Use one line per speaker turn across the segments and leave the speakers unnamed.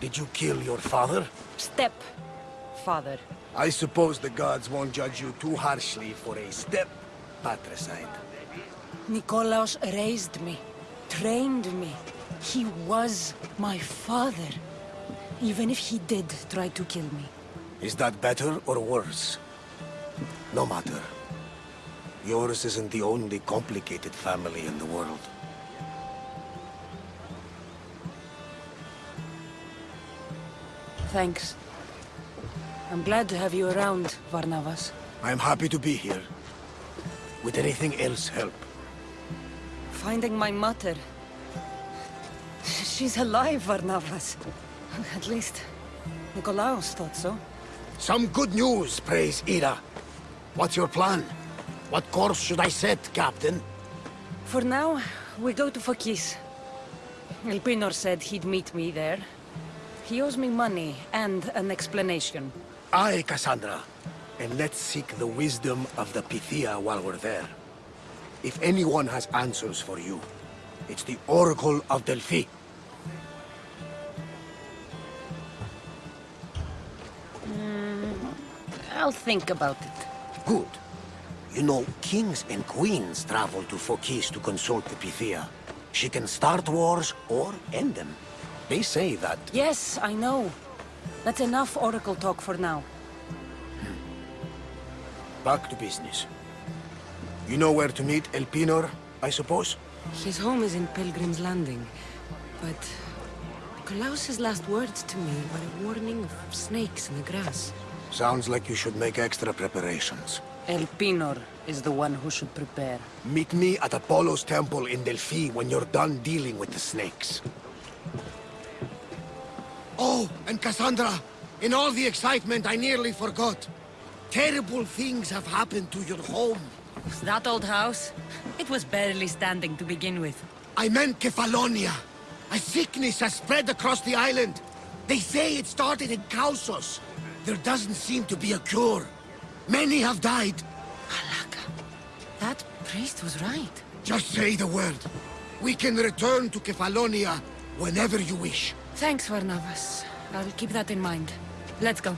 did you kill your father?
Step, father.
I suppose the gods won't judge you too harshly for a step patricide.
Nikolaos raised me, trained me. He was my father. Even if he did try to kill me.
Is that better or worse? No matter. Yours isn't the only complicated family in the world.
Thanks. I'm glad to have you around, Varnavas.
I'm happy to be here. Would anything else help?
Finding my mother. She's alive, Varnavas. At least, Nikolaos thought so.
Some good news, praise Hera. What's your plan? What course should I set, Captain?
For now, we go to Phokis. Elpinor said he'd meet me there. He owes me money and an explanation.
Aye, Cassandra. And let's seek the wisdom of the Pythia while we're there. If anyone has answers for you, it's the Oracle of Delphi.
Mm, I'll think about it.
Good. You know, kings and queens travel to Phokis to consult the Pythia. She can start wars or end them. They say that...
Yes, I know. That's enough Oracle talk for now. Hmm.
Back to business. You know where to meet Elpinor, I suppose?
His home is in Pilgrim's Landing, but... Nikolaos' last words to me were a warning of snakes in the grass.
Sounds like you should make extra preparations.
Elpinor is the one who should prepare.
Meet me at Apollo's temple in Delphi when you're done dealing with the snakes. Oh, and Cassandra, in all the excitement I nearly forgot. Terrible things have happened to your home.
That old house? It was barely standing to begin with.
I meant Kefalonia. A sickness has spread across the island. They say it started in Kausos. There doesn't seem to be a cure. Many have died.
Alaka. That priest was right.
Just say the word. We can return to Kefalonia whenever you wish.
Thanks, Varnavas. I'll keep that in mind. Let's go.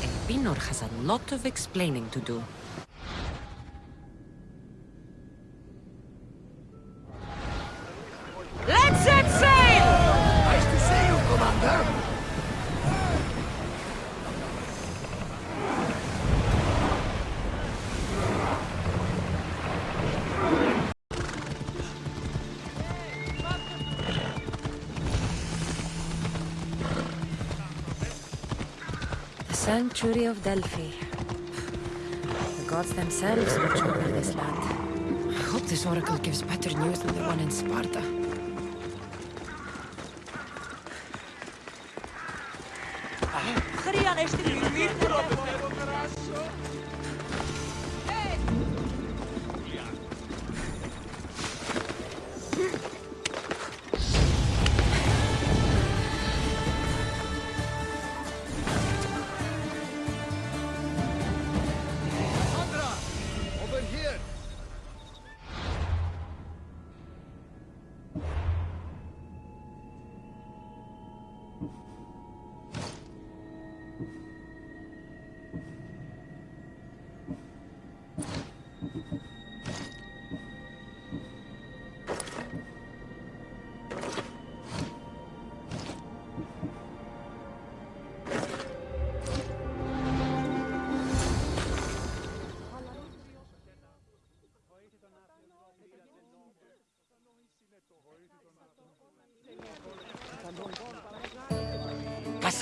Elpinor has a lot of explaining to do. Sanctuary of Delphi. The gods themselves watch over this land. I hope this oracle gives better news than the one in Sparta.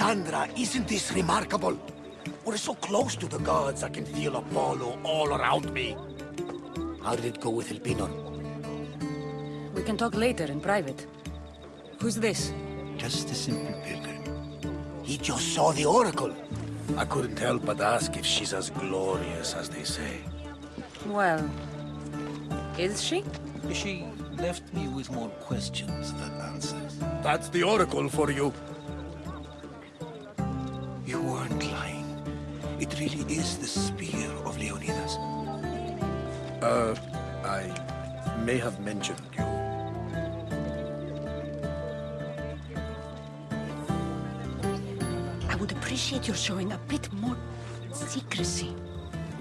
Cassandra, isn't this remarkable? We're so close to the gods, I can feel Apollo all around me. How did it go with Elpinor?
We can talk later in private. Who's this?
Just a simple pilgrim.
He just saw the Oracle. I couldn't help but ask if she's as glorious as they say.
Well, Is she?
She left me with more questions than answers.
That's the Oracle for you.
You really is the spear of Leonidas.
Uh, I may have mentioned you.
I would appreciate your showing a bit more secrecy.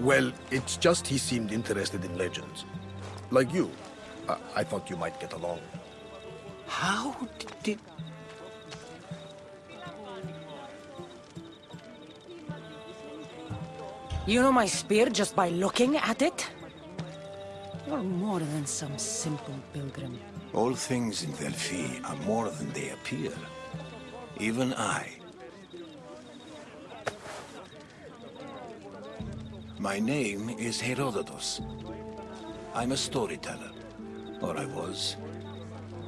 Well, it's just he seemed interested in legends. Like you. I, I thought you might get along.
How did...
You know my spear just by looking at it? You're more than some simple pilgrim.
All things in Delphi are more than they appear. Even I. My name is Herodotus. I'm a storyteller. Or I was.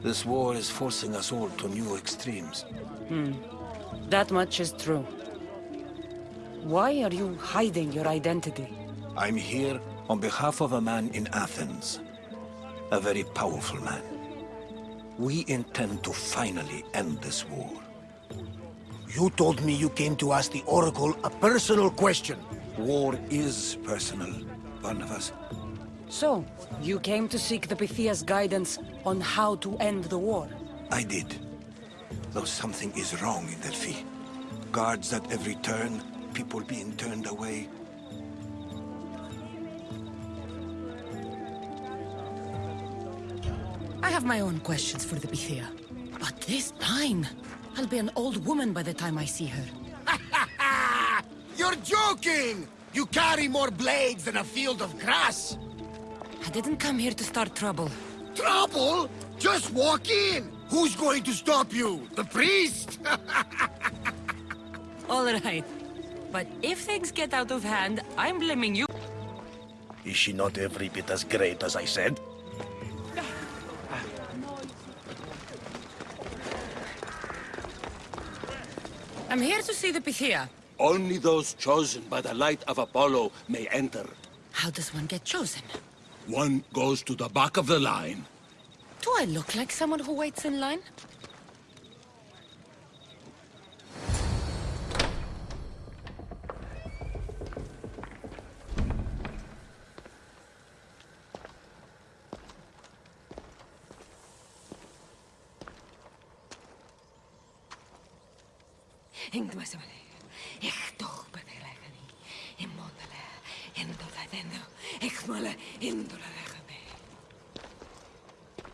This war is forcing us all to new extremes. Hmm.
That much is true. Why are you hiding your identity?
I'm here on behalf of a man in Athens. A very powerful man. We intend to finally end this war.
You told me you came to ask the Oracle a personal question.
War is personal, Barnabas.
So, you came to seek the Pythia's guidance on how to end the war.
I did. Though something is wrong in Delphi. Guards at every turn, people being turned away.
I have my own questions for the Pythia. But this time, I'll be an old woman by the time I see her.
You're joking! You carry more blades than a field of grass.
I didn't come here to start trouble.
Trouble? Just walk in. Who's going to stop you? The priest?
All right. But if things get out of hand, I'm blaming you.
Is she not every bit as great as I said?
I'm here to see the Pythia.
Only those chosen by the light of Apollo may enter.
How does one get chosen?
One goes to the back of the line.
Do I look like someone who waits in line?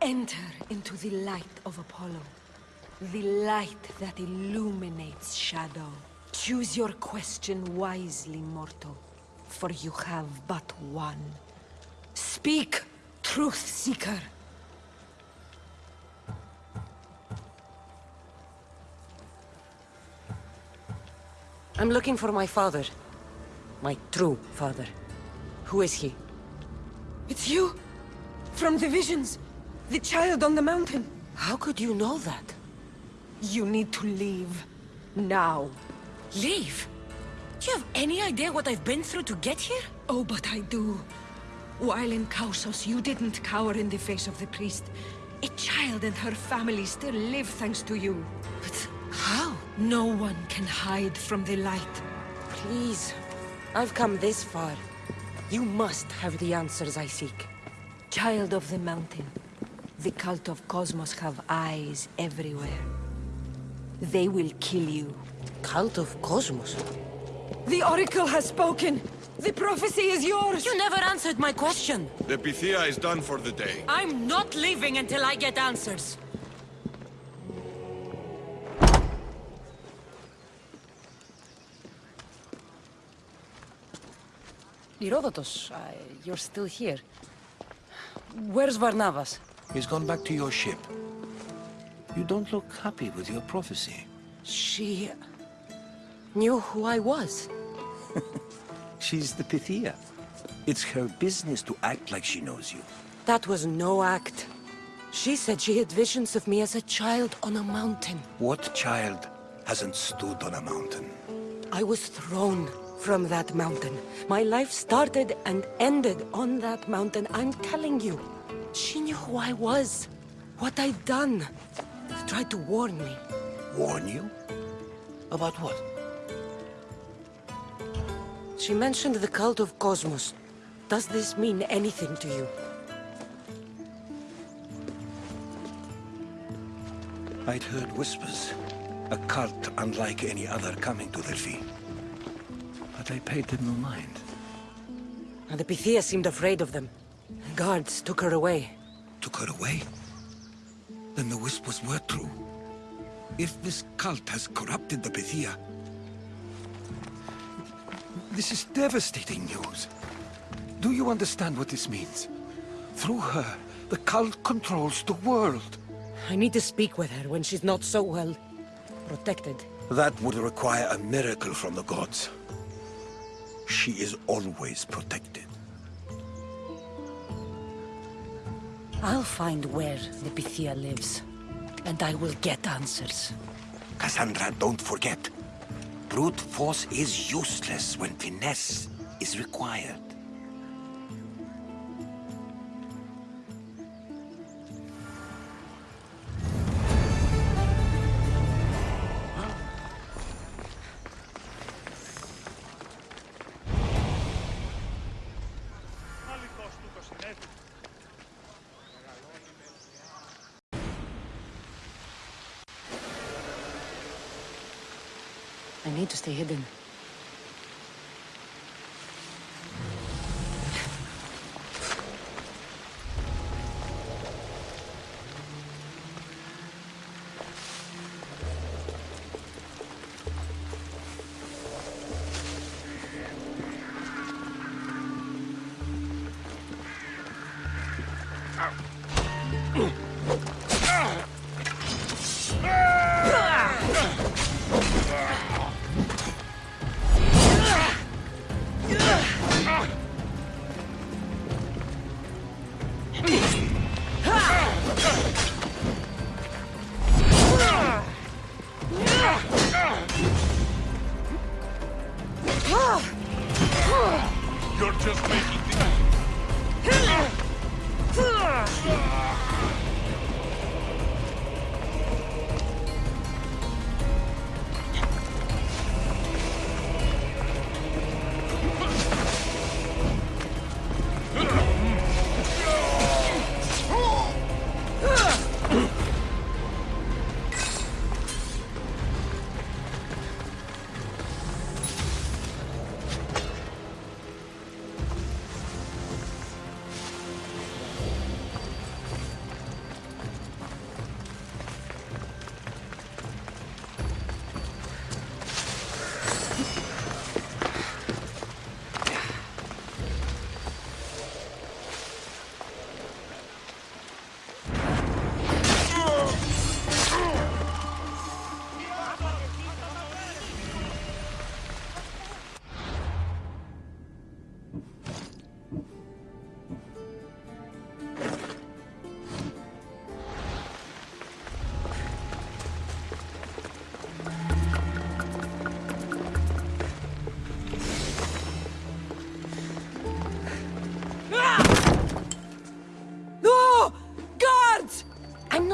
Enter into the light of Apollo. The light that illuminates shadow. Choose your question wisely, mortal. For you have but one. Speak, truth
I'm looking for my father. My true father. Who is he?
It's you! From the visions! The child on the mountain!
How could you know that?
You need to leave. Now.
Leave? Do you have any idea what I've been through to get here?
Oh, but I do. While in Kausos, you didn't cower in the face of the priest. A child and her family still live thanks to you.
But?
No one can hide from the light.
Please. I've come this far. You must have the answers I seek.
Child of the mountain, the cult of Kosmos have eyes everywhere. They will kill you.
Cult of Kosmos?
The Oracle has spoken! The prophecy is yours!
You never answered my question.
The Pythia is done for the day.
I'm not leaving until I get answers.
Herodotus, uh, you're still here. Where's Varnavas?
He's gone back to your ship. You don't look happy with your prophecy.
She... knew who I was.
She's the Pythia. It's her business to act like she knows you.
That was no act. She said she had visions of me as a child on a mountain.
What child hasn't stood on a mountain?
I was thrown from that mountain. My life started and ended on that mountain, I'm telling you. She knew who I was, what I'd done. She tried to warn me.
Warn you? About what?
She mentioned the cult of Kosmos. Does this mean anything to you?
I'd heard whispers. A cult unlike any other coming to Delphi. I paid them no mind.
And the Pythia seemed afraid of them. Guards took her away.
Took her away? Then the whispers were true. If this cult has corrupted the Pythia... This is devastating news. Do you understand what this means? Through her, the cult controls the world.
I need to speak with her when she's not so well... protected.
That would require a miracle from the gods. She is always protected.
I'll find where the Pythia lives. And I will get answers.
Cassandra, don't forget. Brute force is useless when finesse is required.
Need to stay hidden.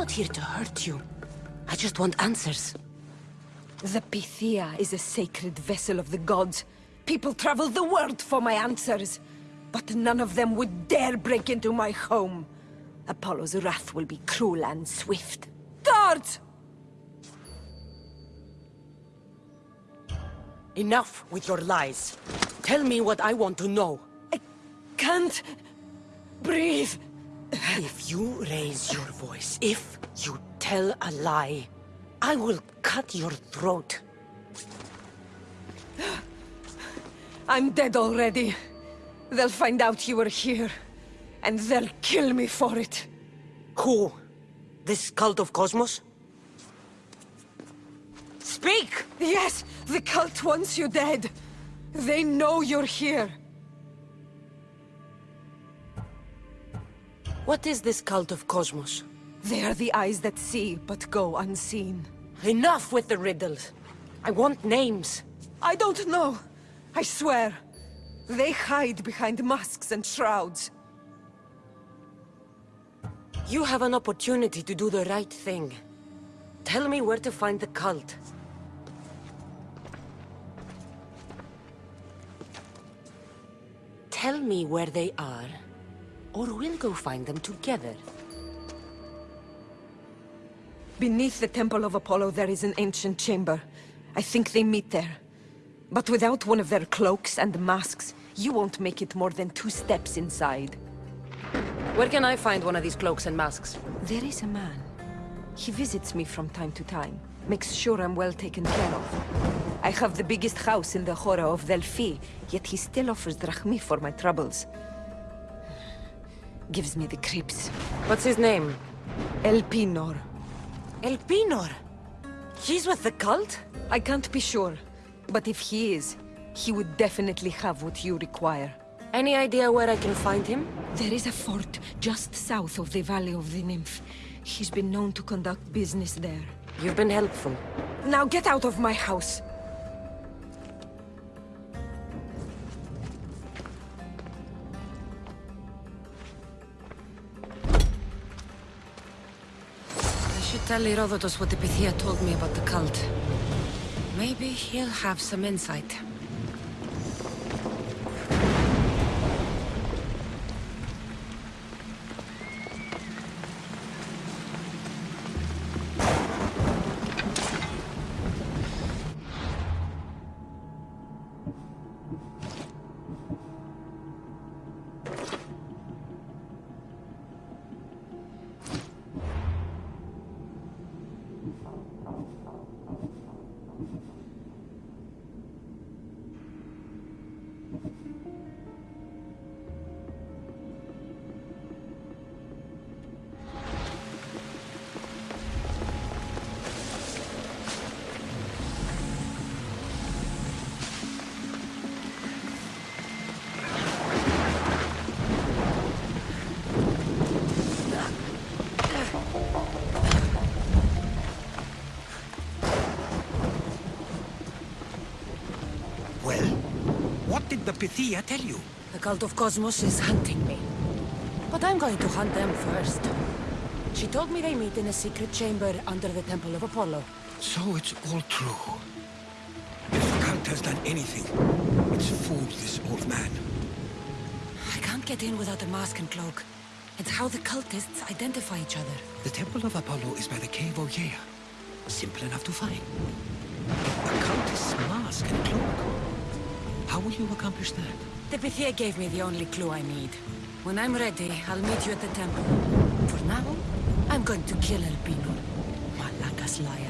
Not here to hurt you. I just want answers.
The Pythia is a sacred vessel of the gods. People travel the world for my answers. But none of them would dare break into my home. Apollo's wrath will be cruel and swift. Guards!
Enough with your lies. Tell me what I want to know.
I can't... breathe.
If you raise your voice, if you tell a lie, I will cut your throat.
I'm dead already. They'll find out you were here. And they'll kill me for it.
Who? This cult of Kosmos? Speak!
Yes, the cult wants you dead. They know you're here.
What is this cult of Kosmos?
They are the eyes that see, but go unseen.
Enough with the riddles. I want names.
I don't know. I swear. They hide behind masks and shrouds.
You have an opportunity to do the right thing. Tell me where to find the cult. Tell me where they are, or we'll go find them together.
Beneath the Temple of Apollo, there is an ancient chamber. I think they meet there. But without one of their cloaks and masks, you won't make it more than two steps inside.
Where can I find one of these cloaks and masks?
There is a man. He visits me from time to time. Makes sure I'm well taken care of. I have the biggest house in the Hora of Delphi, yet he still offers drachmi for my troubles. Gives me the creeps.
What's his name?
Elpinor.
Elpinor! He's with the cult?
I can't be sure, but if he is, he would definitely have what you require.
Any idea where I can find him?
There is a fort just south of the Valley of the Nymph. He's been known to conduct business there.
You've been helpful.
Now get out of my house!
Tell Herodotus what the Pythia told me about the cult. Maybe he'll have some insight.
What Pythia tell you?
The cult of Kosmos is hunting me. But I'm going to hunt them first. She told me they meet in a secret chamber under the Temple of Apollo.
So it's all true. If the cult has done anything, it's fooled this old man.
I can't get in without a mask and cloak. It's how the cultists identify each other.
The Temple of Apollo is by the Cave of Ogyea. Simple enough to find. How will you accomplish that?
The Pythia gave me the only clue I need. When I'm ready, I'll meet you at the temple. For now, I'm going to kill Elpinor. Malaka's liar.